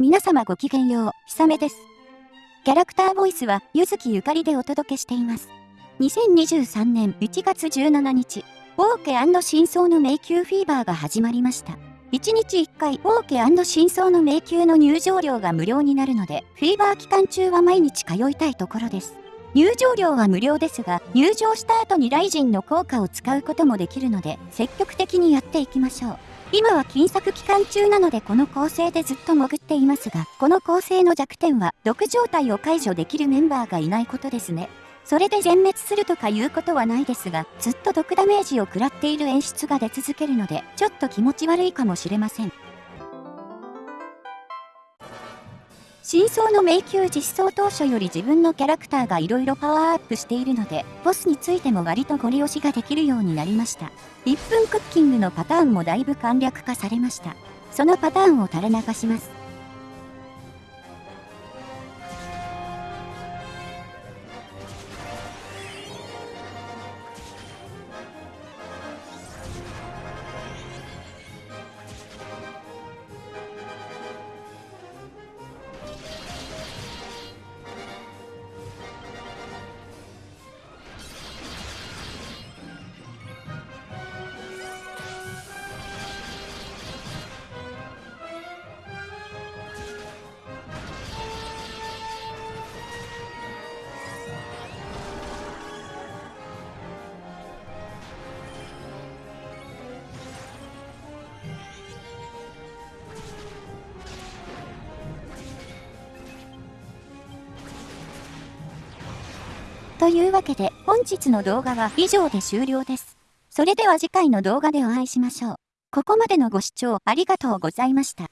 皆様ごきげんよう、ひさめです。キャラクターボイスは、ゆずきゆかりでお届けしています。2023年1月17日、オーケ真相の迷宮フィーバーが始まりました。1日1回、オーケ真相の迷宮の入場料が無料になるので、フィーバー期間中は毎日通いたいところです。入場料は無料ですが、入場した後にライジンの効果を使うこともできるので、積極的にやっていきましょう。今は金策期間中なのでこの構成でずっと潜っていますが、この構成の弱点は、毒状態を解除できるメンバーがいないことですね。それで全滅するとかいうことはないですが、ずっと毒ダメージを食らっている演出が出続けるので、ちょっと気持ち悪いかもしれません。真相の迷宮実装当初より自分のキャラクターが色々パワーアップしているので、ボスについても割とゴリ押しができるようになりました。1分クッキングのパターンもだいぶ簡略化されました。そのパターンを垂れ流します。というわけで本日の動画は以上で終了です。それでは次回の動画でお会いしましょう。ここまでのご視聴ありがとうございました。